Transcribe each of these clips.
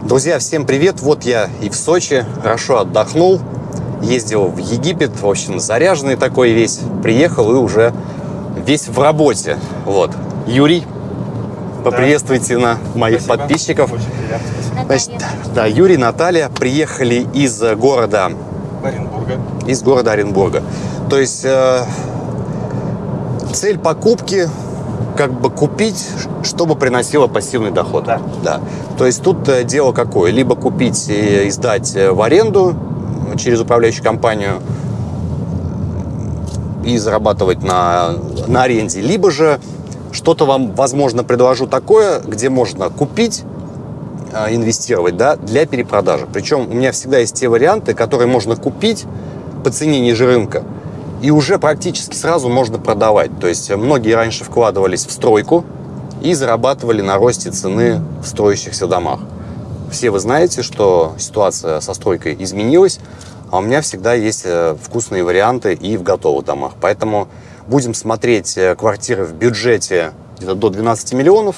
Друзья, всем привет! Вот я и в Сочи, хорошо отдохнул, ездил в Египет, в общем, заряженный такой весь, приехал и уже весь в работе. Вот. Юрий, поприветствуйте на моих Спасибо. подписчиков. Очень приятно. Значит, да, Юрий, Наталья приехали из города, Оренбурга. из города Оренбурга. То есть э, цель покупки как бы купить, чтобы приносило пассивный доход. Да. да. То есть тут э, дело какое? Либо купить и сдать э, в аренду э, через управляющую компанию и зарабатывать на, на аренде, либо же что-то вам, возможно, предложу такое, где можно купить, э, инвестировать да, для перепродажи. Причем у меня всегда есть те варианты, которые можно купить по цене ниже рынка, и уже практически сразу можно продавать. То есть многие раньше вкладывались в стройку и зарабатывали на росте цены в строящихся домах. Все вы знаете, что ситуация со стройкой изменилась, а у меня всегда есть э, вкусные варианты и в готовых домах. Поэтому будем смотреть э, квартиры в бюджете где-то до 12 миллионов.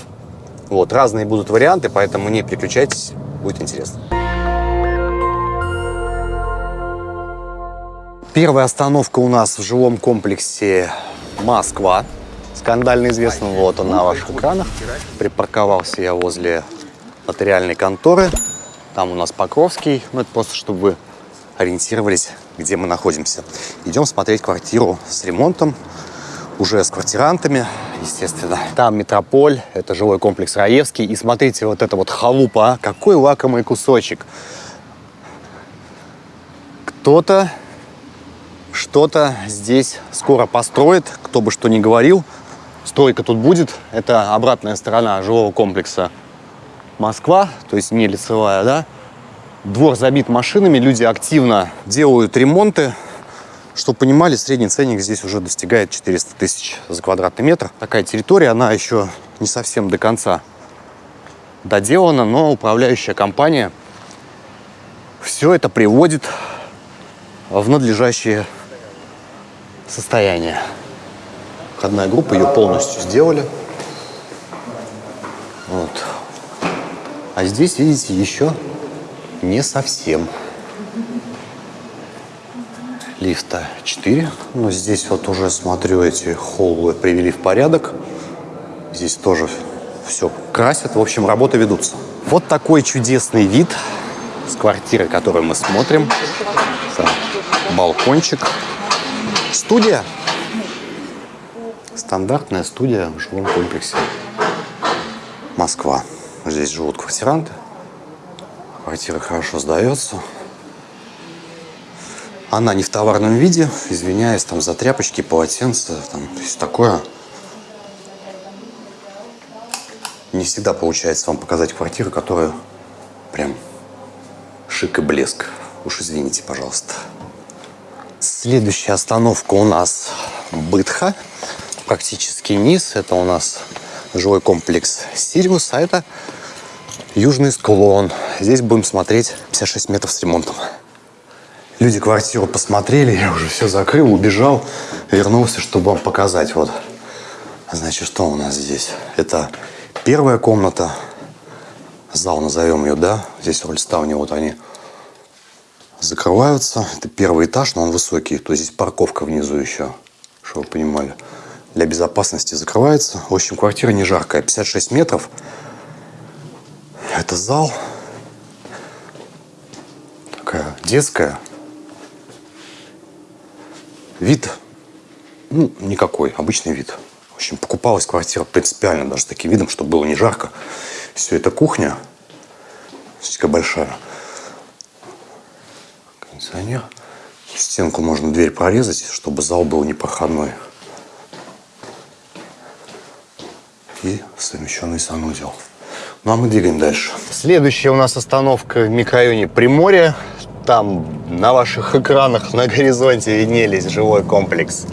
Вот, разные будут варианты, поэтому не переключайтесь, будет интересно. Первая остановка у нас в жилом комплексе Москва. Скандально известно, вот он на ваших экранах. Припарковался я возле нотариальной конторы. Там у нас Покровский. Ну, это просто, чтобы вы ориентировались, где мы находимся. Идем смотреть квартиру с ремонтом, уже с квартирантами, естественно. Там Метрополь, это жилой комплекс Раевский. И смотрите, вот это вот халупа, а, какой лакомый кусочек. Кто-то что-то здесь скоро построит, кто бы что ни говорил. Стройка тут будет. Это обратная сторона жилого комплекса Москва, то есть не лицевая, да. Двор забит машинами, люди активно делают ремонты. Чтобы понимали, средний ценник здесь уже достигает 400 тысяч за квадратный метр. Такая территория, она еще не совсем до конца доделана, но управляющая компания все это приводит в надлежащее состояние. Входная группа, ее полностью сделали. Вот. А здесь, видите, еще не совсем. Лифта 4. Но здесь вот уже, смотрю, эти холлы привели в порядок. Здесь тоже все красят. В общем, работы ведутся. Вот такой чудесный вид с квартиры, которую мы смотрим. Там балкончик. Студия. Стандартная студия в жилом комплексе. Москва. Здесь живут квартиранты. Квартира хорошо сдается. Она не в товарном виде, извиняюсь, там за тряпочки, полотенца, там, то такое. Не всегда получается вам показать квартиру, которая прям шик и блеск. Уж извините, пожалуйста. Следующая остановка у нас Бытха. Практически низ. Это у нас жилой комплекс Сириус, а это южный склон. Здесь будем смотреть 56 метров с ремонтом. Люди квартиру посмотрели, я уже все закрыл, убежал, вернулся, чтобы вам показать. Вот, значит, что у нас здесь? Это первая комната, зал назовем ее, да? Здесь рольставни, вот они закрываются. Это первый этаж, но он высокий, то есть здесь парковка внизу еще, чтобы вы понимали. Для безопасности закрывается. В общем, квартира не жаркая, 56 метров. Это зал. Такая детская. Вид, ну, никакой, обычный вид. В общем, покупалась квартира принципиально даже таким видом, чтобы было не жарко. Все это кухня. Такая большая. Кондиционер. Стенку можно дверь прорезать, чтобы зал был непроходной. И совмещенный санузел. Ну а мы двигаем дальше. Следующая у нас остановка в микрорайоне Приморье. Там на ваших экранах на горизонте виднелись жилой комплекс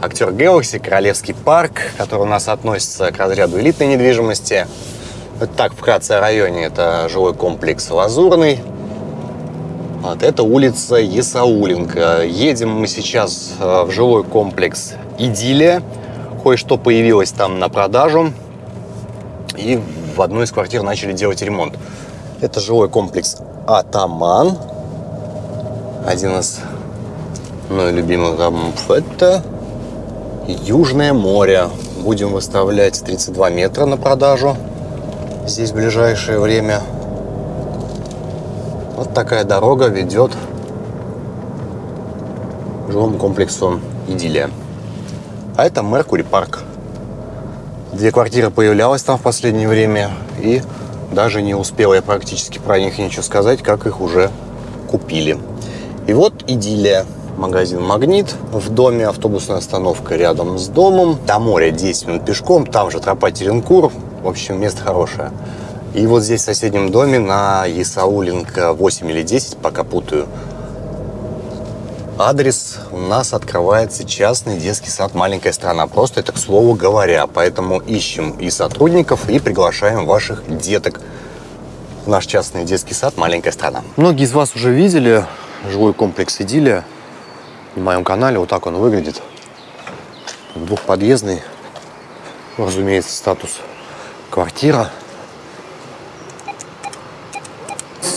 Актер Galaxy, Королевский парк, который у нас относится к разряду элитной недвижимости. Это так, вкратце о районе. Это жилой комплекс Лазурный. Вот, это улица Есауленко. Едем мы сейчас э, в жилой комплекс Идиллия. Кое-что появилось там на продажу. И в одной из квартир начали делать ремонт. Это жилой комплекс Атаман. Один из мной любимых домов. Это Южное море. Будем выставлять 32 метра на продажу. Здесь в ближайшее время. Вот такая дорога ведет к жилому комплексу Идиллия. А это Меркури парк. Две квартиры появлялось там в последнее время. И даже не успел я практически про них ничего сказать, как их уже купили. И вот Идиллия магазин «Магнит». В доме автобусная остановка рядом с домом. До моря 10 минут пешком, там же тропа Теренкур. В общем, место хорошее. И вот здесь в соседнем доме на Исауленко 8 или 10, пока путаю, адрес у нас открывается частный детский сад «Маленькая страна». Просто это к слову говоря. Поэтому ищем и сотрудников, и приглашаем ваших деток в наш частный детский сад «Маленькая страна». Многие из вас уже видели жилой комплекс «Идиллия» на моем канале. Вот так он выглядит. Двухподъездный, разумеется, статус квартира.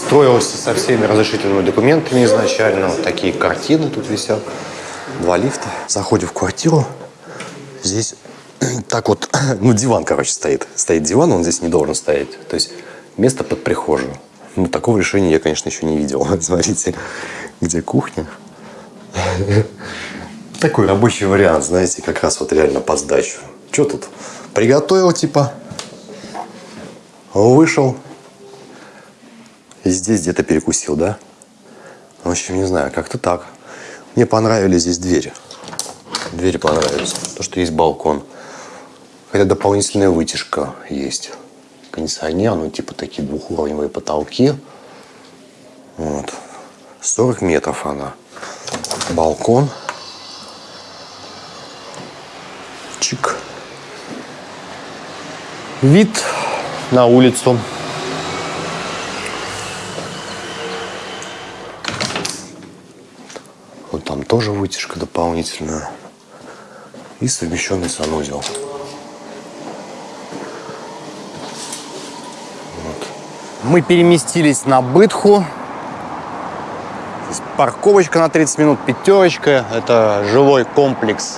Строился со всеми разрешительными документами изначально. Вот такие картины тут висят. Два лифта. Заходим в квартиру. Здесь так вот, ну диван, короче, стоит. Стоит диван, он здесь не должен стоять. То есть место под прихожую. Ну, такого решения я, конечно, еще не видел. Смотрите, где кухня. Такой рабочий вариант, знаете, как раз вот реально по сдачу. Что тут? Приготовил, типа, вышел, здесь где-то перекусил, да? В общем, не знаю, как-то так. Мне понравились здесь двери. Двери понравились. То, что есть балкон. Хотя дополнительная вытяжка есть. Кондиционер, ну, типа такие двухуровневые потолки. Вот. 40 метров она балкон. Чик. Вид на улицу. Вот там тоже вытяжка дополнительная. И совмещенный санузел. Вот. Мы переместились на Бытху парковочка на 30 минут, пятерочка. Это жилой комплекс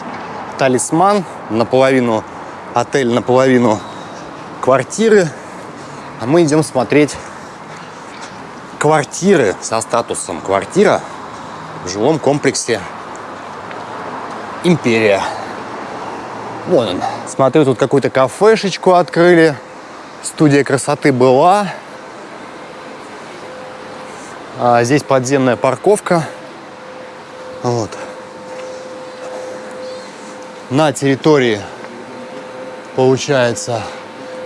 «Талисман». Наполовину отель, наполовину квартиры. А мы идем смотреть квартиры со статусом квартира жилом комплексе «Империя». Вон он. Смотрю, тут какую-то кафешечку открыли. Студия красоты была. А здесь подземная парковка. Вот. На территории получается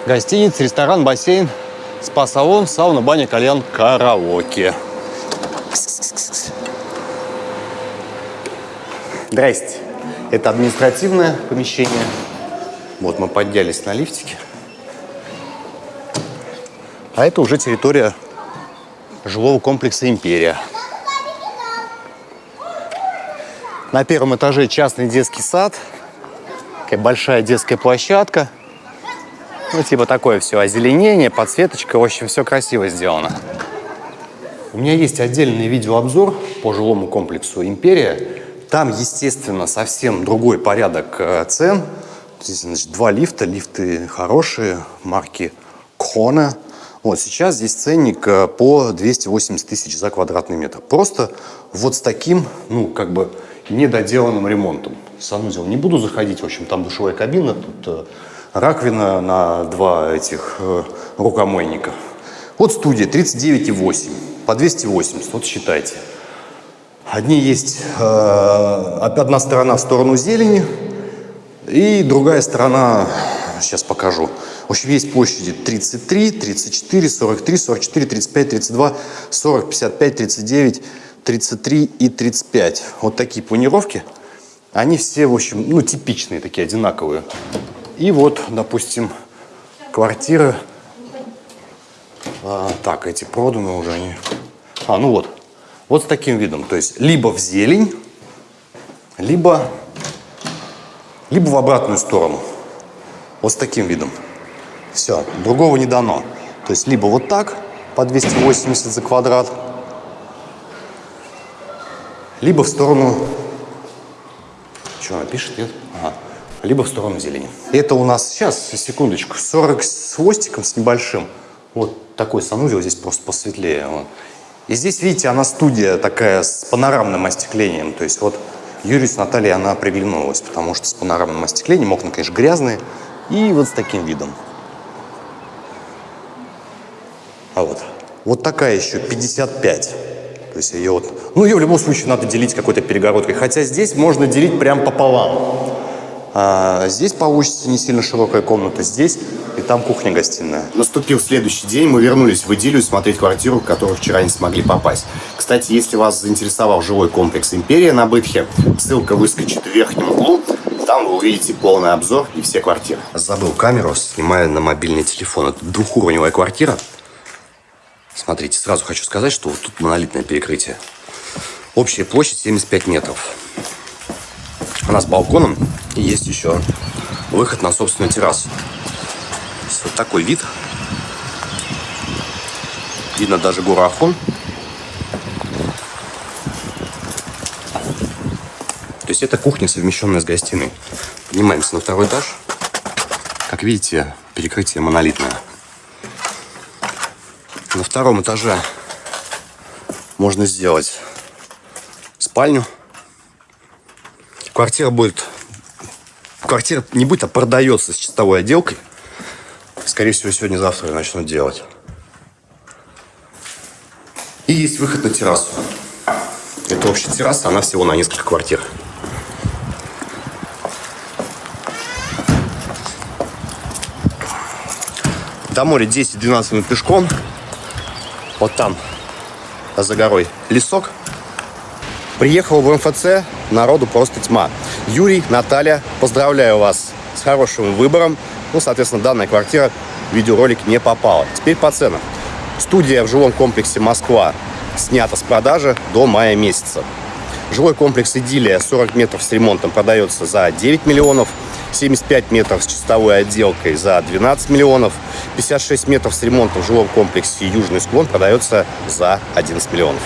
гостиница, ресторан, бассейн, спа-салон, сауна, баня, кальян, караоке. Здрасте. Это административное помещение. Вот мы поднялись на лифтике. А это уже территория жилого комплекса «Империя». На первом этаже частный детский сад, такая большая детская площадка. Ну, типа такое все, озеленение, подсветочка, в общем, все красиво сделано. У меня есть отдельный видеообзор по жилому комплексу «Империя». Там, естественно, совсем другой порядок э, цен. Здесь, значит, два лифта, лифты хорошие, марки Кона. Вот сейчас здесь ценник э, по 280 тысяч за квадратный метр. Просто вот с таким, ну, как бы недоделанным ремонтом. Санузел не буду заходить, в общем, там душевая кабина, тут э, раковина на два этих э, рукомойника. Вот студия 39,8 по 280, вот считайте. Одни есть, э, одна сторона в сторону зелени, и другая сторона, сейчас покажу, в общем, есть площади 33, 34, 43, 44, 35, 32, 40, 55, 39, 33 и 35. Вот такие планировки. Они все, в общем, ну, типичные, такие одинаковые. И вот, допустим, квартиры. А, так, эти проданы уже они. А, ну вот. Вот с таким видом. То есть, либо в зелень, либо, либо в обратную сторону. Вот с таким видом. Все, другого не дано. То есть либо вот так, по 280 за квадрат. Либо в сторону... Что она пишет, нет? Ага. Либо в сторону зелени. Это у нас сейчас, секундочку, 40 с хвостиком, с небольшим. Вот такой санузел, здесь просто посветлее. Вот. И здесь, видите, она студия такая с панорамным остеклением. То есть вот Юрий с Натальей она приглянулась, потому что с панорамным остеклением окна, конечно, грязные. И вот с таким видом. А вот. Вот такая еще 55. То есть ее вот... Ну, ее в любом случае надо делить какой-то перегородкой. Хотя здесь можно делить прям пополам. А здесь получится не сильно широкая комната, здесь и там кухня-гостиная. Наступил следующий день, мы вернулись в идиллию смотреть квартиру, в которую вчера не смогли попасть. Кстати, если вас заинтересовал жилой комплекс «Империя» на Бытхе, ссылка выскочит в верхнем углу, там вы увидите полный обзор и все квартиры. Забыл камеру, снимаю на мобильный телефон. Это двухуровневая квартира. Смотрите, сразу хочу сказать, что вот тут монолитное перекрытие. Общая площадь 75 метров. Она с балконом и есть еще выход на собственную террасу. Вот такой вид. Видно даже гору Ахон. То есть это кухня, совмещенная с гостиной. Поднимаемся на второй этаж. Как видите, перекрытие монолитное. На втором этаже можно сделать спальню. Квартира будет... Квартира не будет, а продается с чистовой отделкой. Скорее всего, сегодня-завтра начнут делать. И есть выход на террасу. Это общая терраса, она всего на несколько квартир. До моря 10-12 минут пешком. Вот там, за горой, лесок. Приехал в МФЦ, народу просто тьма. Юрий, Наталья, поздравляю вас с хорошим выбором. Ну, соответственно, данная квартира в видеоролик не попала. Теперь по ценам. Студия в жилом комплексе «Москва» снята с продажи до мая месяца. Жилой комплекс «Идиллия» 40 метров с ремонтом продается за 9 миллионов, 75 метров с чистовой отделкой за 12 миллионов, 56 метров с ремонтом в жилом комплексе «Южный склон» продается за 11 миллионов.